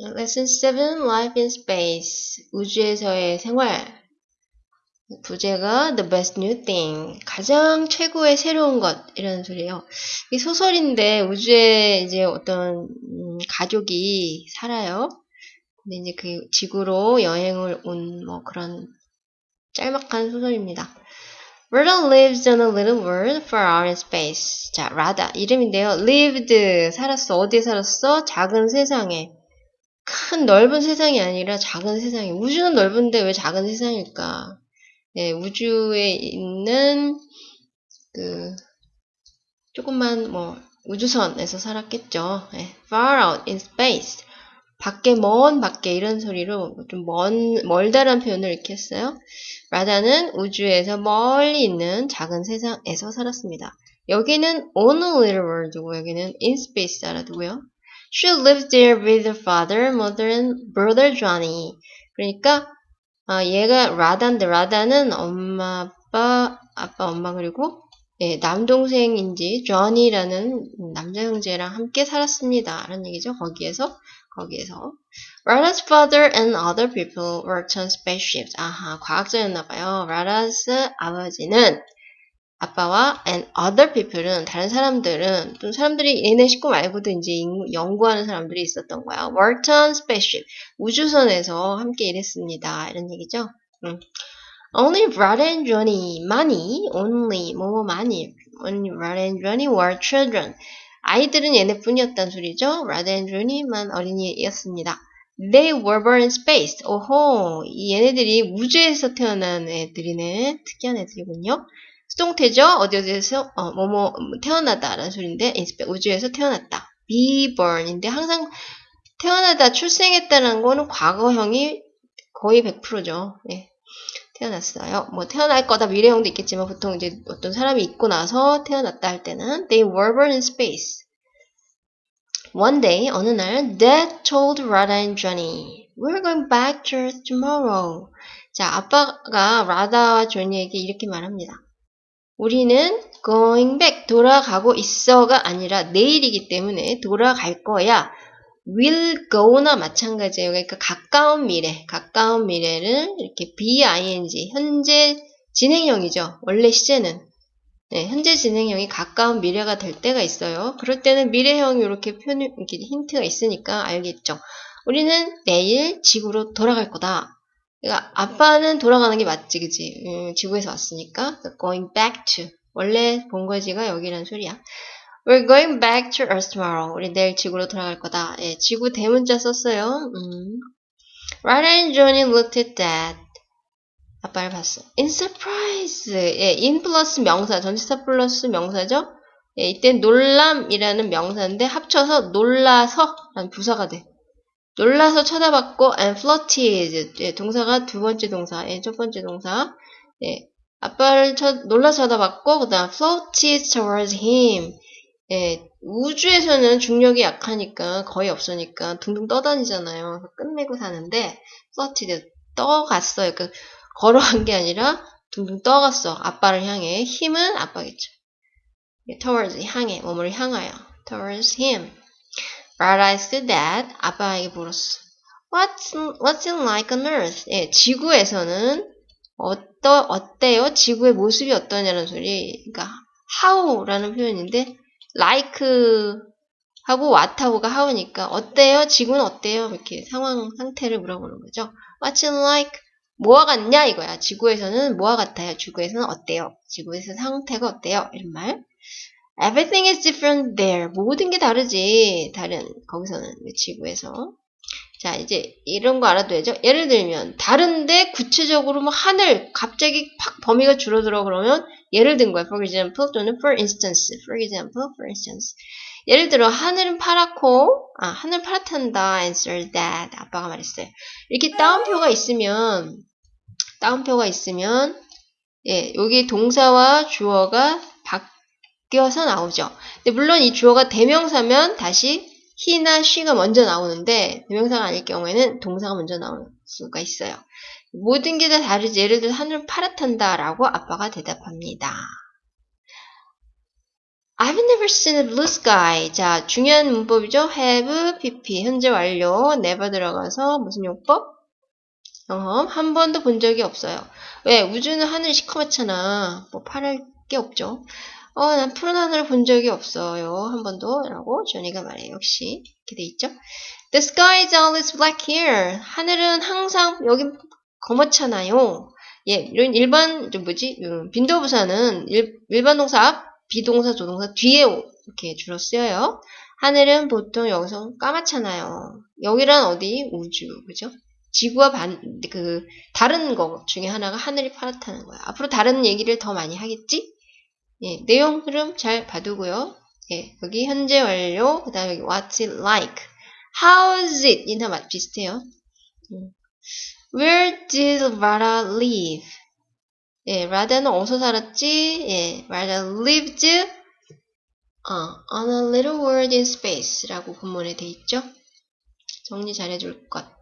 Lesson 7 Life in Space 우주에서의 생활 부제가 The Best New Thing 가장 최고의 새로운 것 이라는 소리예요. 이 소설인데 우주에 이제 어떤 음, 가족이 살아요. 근데 이제 그 지구로 여행을 온 뭐 그런 짤막한 소설입니다. Rada lives on a little world far out in space. 자, Rada 이름인데요. lived 살았어. 어디에 살았어? 작은 세상에. 큰 넓은 세상이 아니라 작은 세상이 우주는 넓은데 왜 작은 세상일까? 네, 우주에 있는 그 조금만 뭐 우주선에서 살았겠죠. 네, far out in space. 밖에 먼 밖에 이런 소리로 좀 먼 멀다란 표현을 이렇게 했어요. 라다는 우주에서 멀리 있는 작은 세상에서 살았습니다. 여기는 on a little world고 여기는 in space 알아두고요. She lived there with her father, mother, and brother Johnny. 그러니까 아, 얘가 라다인데 라다는 엄마, 아빠, 아빠, 엄마 그리고 예, 남동생인지 조니라는 남자 형제랑 함께 살았습니다. 라는 얘기죠. 거기에서 거기에서 Rada's father and other people worked on spaceships. 아하, 과학자였나 봐요. Rada's 아버지는 아빠와 and other people은 다른 사람들은 또 사람들이 얘네 식구 말고도 이제 연구하는 사람들이 있었던 거야. worked on spaceship 우주선에서 함께 일했습니다. 이런 얘기죠. 음. Only Rada and Johnny 많이 only 뭐뭐 많이 only Rada and Johnny were children 아이들은 얘네뿐이었단 소리죠. Rada and Johnny만 어린이였습니다. They were born in space. 오호, 얘네들이 우주에서 태어난 애들이네. 특이한 애들이군요. 수동태죠. 어디 어디에서 어, 뭐뭐 태어나다라는 소리인데 우주에서 태어났다. be born인데 항상 태어나다 출생했다는 거는 과거형이 거의 100%죠. 예. 태어났어요. 뭐 태어날 거다 미래형도 있겠지만 보통 이제 어떤 사람이 있고 나서 태어났다 할 때는 they were born in space. One day 어느 날 Dad told Rada and Johnny we're going back to Earth tomorrow. 자 아빠가 라다와 조니에게 이렇게 말합니다. 우리는 going back 돌아가고 있어가 아니라 내일이기 때문에 돌아갈 거야. will go나 마찬가지예요. 그러니까 가까운 미래, 가까운 미래를 이렇게 bing 현재 진행형이죠. 원래 시제는 네, 현재 진행형이 가까운 미래가 될 때가 있어요. 그럴 때는 미래형 이렇게 표현 이렇게 힌트가 있으니까 알겠죠. 우리는 내일 지구로 돌아갈 거다. 그러니까 아빠는 돌아가는 게 맞지, 그지? 음, 지구에서 왔으니까 going back to 원래 본거지가 여기란 소리야. We're going back to Earth tomorrow. 우리 내일 지구로 돌아갈 거다. 예, 지구 대문자 썼어요. 음. Ryder and Johnny looked at Dad. 아빠를 봤어. In surprise. 예, in 플러스 명사, 전치사 플러스 명사죠? 예, 이때 놀람이라는 명사인데 합쳐서 놀라서 라는 부사가 돼. 놀라서 쳐다봤고 and flirted 예, 동사가 두 번째 동사, 예, 첫 번째 동사. 예, 아빠를 쳐, 놀라 쳐다봤고 그다음 floated towards him. 예, 우주에서는 중력이 약하니까 거의 없으니까 둥둥 떠다니잖아요. 끝내고 사는데 floated 떠갔어요. 그 걸어간 게 아니라 둥둥 떠갔어. 아빠를 향해 힘은 아빠겠죠. 예, towards 향해 몸을 향하여 towards him. Realized that 아빠에게 물었어. What's, what's it like on Earth? 예, 지구에서는 어떠, 어때요? 지구의 모습이 어떠냐는 소리. 그러니까 how라는 표현인데 like 하고 what하고가 how니까 어때요? 지구는 어때요? 이렇게 상황 상태를 물어보는 거죠. What's it like? 뭐와 같냐 이거야. 지구에서는 뭐와 같아요? 지구에서는 어때요? 지구에서 상태가 어때요? 이런 말. Everything is different there. 모든 게 다르지. 다른 거기서는 지구에서. 자 이제 이런 거 알아둬야죠. 예를 들면 다른데 구체적으로 뭐 하늘 갑자기 팍 범위가 줄어들어 그러면 예를 든 거야. For example 또는 for instance. For example, for instance. 예를 들어 하늘은 파랗고 아 하늘 파랗단다. Answer that. 아빠가 말했어요. 이렇게 따옴표가 있으면 따옴표가 있으면 예 여기 동사와 주어가 바뀌어서 나오죠. 근데 물론 이 주어가 대명사면 다시 he나 she가 먼저 나오는데 대명사가 아닐 경우에는 동사가 먼저 나올 수가 있어요. 모든 게 다 다르지. 예를 들어 하늘은 파랗단다 라고 아빠가 대답합니다. I've never seen a blue sky. 자, 중요한 문법이죠. have, pp. 현재 완료. never 들어가서 무슨 용법? 경험. 한 번도 본 적이 없어요. 왜? 우주는 하늘이 시커멓잖아. 뭐 파랄 게 없죠. 어, 난 푸른 하늘을 본 적이 없어요. 한 번도. 라고 조니가 말해요. 역시. 이렇게 돼 있죠. The sky is always black here. 하늘은 항상 여기 검었잖아요. 예, 이런 일반, 좀 뭐지? 음, 빈도부사는 일, 일반 동사 앞, 비동사, 조동사 뒤에 이렇게 주로 쓰여요. 하늘은 보통 여기서 까맣잖아요. 여기란 어디? 우주. 그죠? 지구와 반, 그, 다른 거 중에 하나가 하늘이 파랗다는 거야. 앞으로 다른 얘기를 더 많이 하겠지? 예, 내용 흐름 잘 봐두고요. 예, 여기 현재 완료, 그 다음에 what's it like? How's it? 이나 맛 비슷해요. 음. Where did Rada live? 예, 라다는 어디서 살았지? 예, Rada lived 어, on a little world in space 라고 본문에 돼 있죠. 정리 잘 해줄 것.